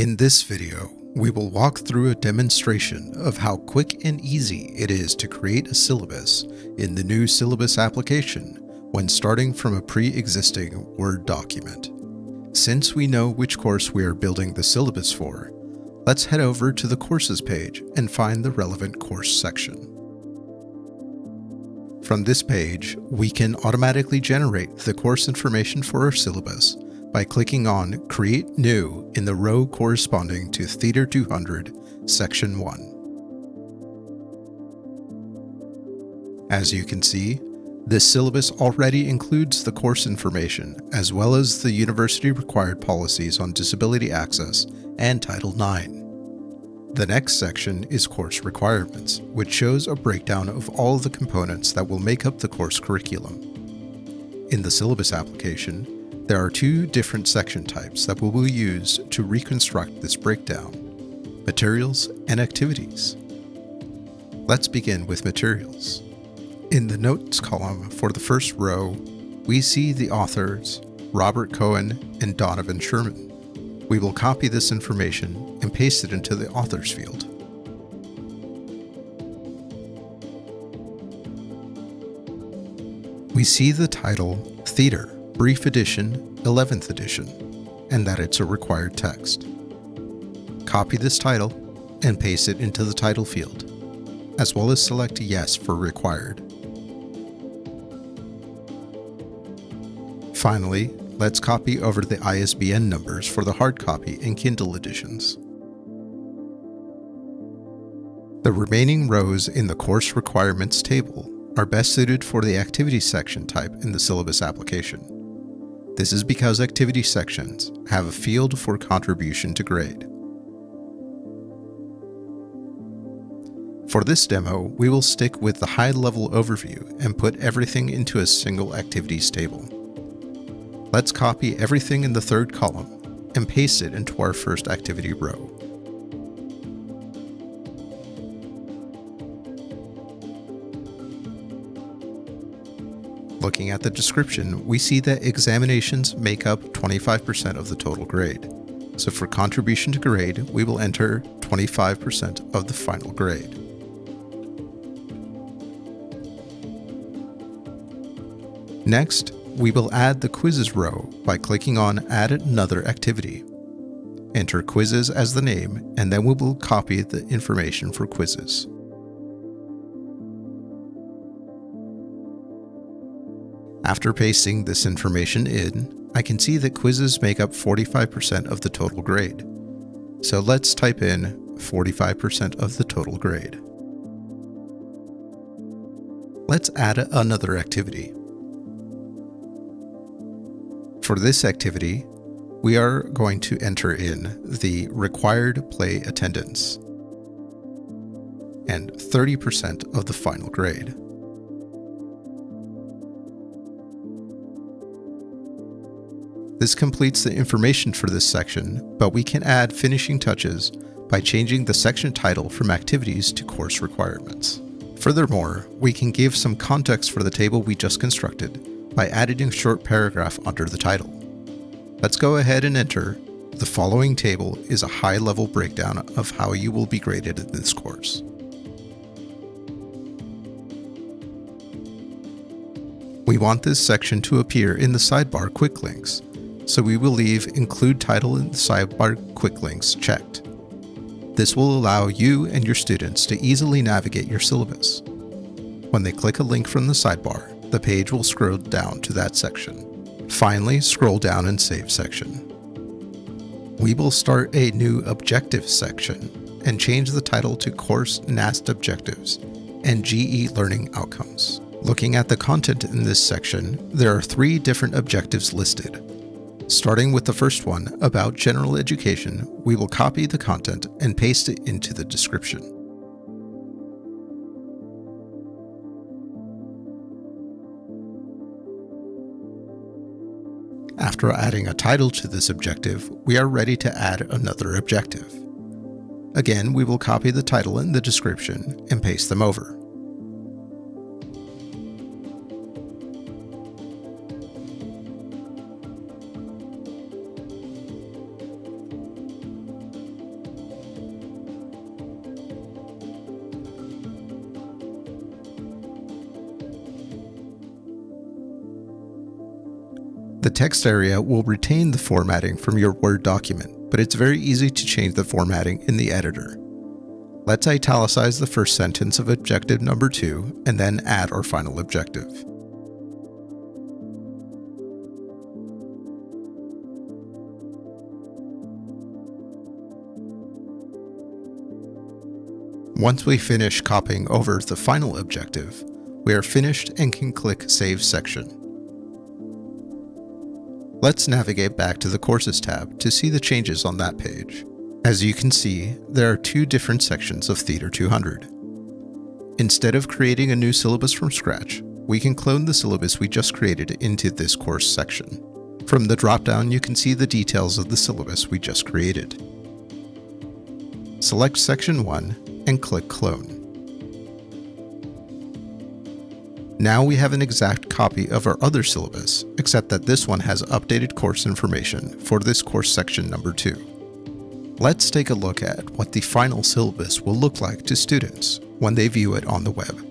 In this video, we will walk through a demonstration of how quick and easy it is to create a syllabus in the new syllabus application when starting from a pre-existing Word document. Since we know which course we are building the syllabus for, let's head over to the Courses page and find the relevant course section. From this page, we can automatically generate the course information for our syllabus by clicking on Create New in the row corresponding to Theater 200, Section 1. As you can see, this syllabus already includes the course information as well as the university required policies on disability access and Title IX. The next section is Course Requirements, which shows a breakdown of all the components that will make up the course curriculum. In the syllabus application, there are two different section types that we will use to reconstruct this breakdown, materials and activities. Let's begin with materials. In the notes column for the first row, we see the authors, Robert Cohen and Donovan Sherman. We will copy this information and paste it into the authors field. We see the title Theater Brief Edition, 11th edition, and that it's a required text. Copy this title and paste it into the title field, as well as select Yes for required. Finally, let's copy over the ISBN numbers for the hard copy and Kindle editions. The remaining rows in the course requirements table are best suited for the activity section type in the syllabus application. This is because activity sections have a field for contribution to grade. For this demo, we will stick with the high-level overview and put everything into a single activities table. Let's copy everything in the third column and paste it into our first activity row. Looking at the description, we see that examinations make up 25% of the total grade. So for contribution to grade, we will enter 25% of the final grade. Next, we will add the quizzes row by clicking on Add another activity. Enter quizzes as the name, and then we will copy the information for quizzes. After pasting this information in, I can see that quizzes make up 45% of the total grade. So let's type in 45% of the total grade. Let's add another activity. For this activity, we are going to enter in the required play attendance and 30% of the final grade. This completes the information for this section, but we can add finishing touches by changing the section title from Activities to Course Requirements. Furthermore, we can give some context for the table we just constructed by adding a short paragraph under the title. Let's go ahead and enter the following table is a high-level breakdown of how you will be graded in this course. We want this section to appear in the sidebar quick links, so we will leave Include Title in the Sidebar Quick Links checked. This will allow you and your students to easily navigate your syllabus. When they click a link from the sidebar, the page will scroll down to that section. Finally, scroll down and Save section. We will start a new Objectives section and change the title to Course NAST Objectives and GE Learning Outcomes. Looking at the content in this section, there are three different objectives listed, Starting with the first one, about general education, we will copy the content and paste it into the description. After adding a title to this objective, we are ready to add another objective. Again, we will copy the title and the description and paste them over. The text area will retain the formatting from your Word document, but it's very easy to change the formatting in the editor. Let's italicize the first sentence of objective number 2 and then add our final objective. Once we finish copying over the final objective, we are finished and can click Save Section. Let's navigate back to the Courses tab to see the changes on that page. As you can see, there are two different sections of Theater 200. Instead of creating a new syllabus from scratch, we can clone the syllabus we just created into this course section. From the dropdown, you can see the details of the syllabus we just created. Select Section 1 and click Clone. Now we have an exact copy of our other syllabus, except that this one has updated course information for this course section number 2. Let's take a look at what the final syllabus will look like to students when they view it on the web.